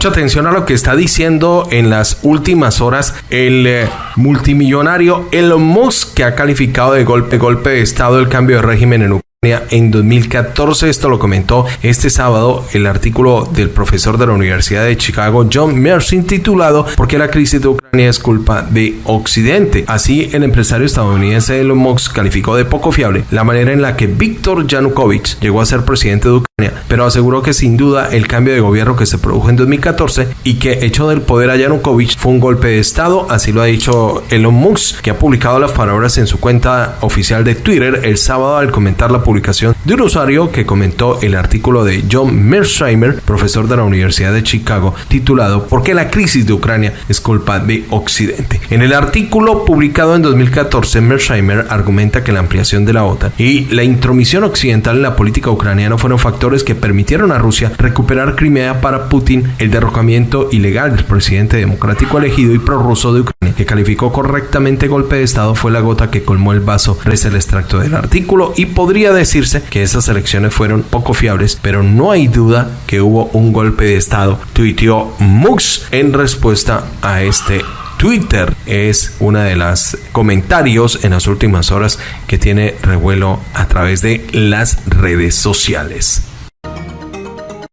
Mucha atención a lo que está diciendo en las últimas horas el eh, multimillonario Elon Musk, que ha calificado de golpe, golpe de Estado el cambio de régimen en Ucrania en 2014. Esto lo comentó este sábado el artículo del profesor de la Universidad de Chicago, John Mersin, titulado ¿Por qué la crisis de Ucrania es culpa de Occidente? Así, el empresario estadounidense Elon Musk calificó de poco fiable la manera en la que Víctor Yanukovych llegó a ser presidente de Ucrania, pero aseguró que sin duda el cambio de gobierno que se produjo en 2014 y que echó del poder a Yanukovych fue un golpe de Estado, así lo ha dicho Elon Musk, que ha publicado las palabras en su cuenta oficial de Twitter el sábado al comentar la publicación de un usuario que comentó el artículo de John Mearsheimer, profesor de la Universidad de Chicago, titulado ¿Por qué la crisis de Ucrania es culpa de Occidente? En el artículo publicado en 2014, Mearsheimer argumenta que la ampliación de la OTAN y la intromisión occidental en la política ucraniana fueron factores que permitieron a Rusia recuperar Crimea para Putin, el derrocamiento ilegal del presidente democrático elegido y prorruso de Ucrania, que calificó correctamente golpe de Estado, fue la gota que colmó el vaso, reza el extracto del artículo, y podría decirse que esas elecciones fueron poco fiables, pero no hay duda que hubo un golpe de Estado, tuiteó Mux en respuesta a este Twitter es una de las comentarios en las últimas horas que tiene revuelo a través de las redes sociales.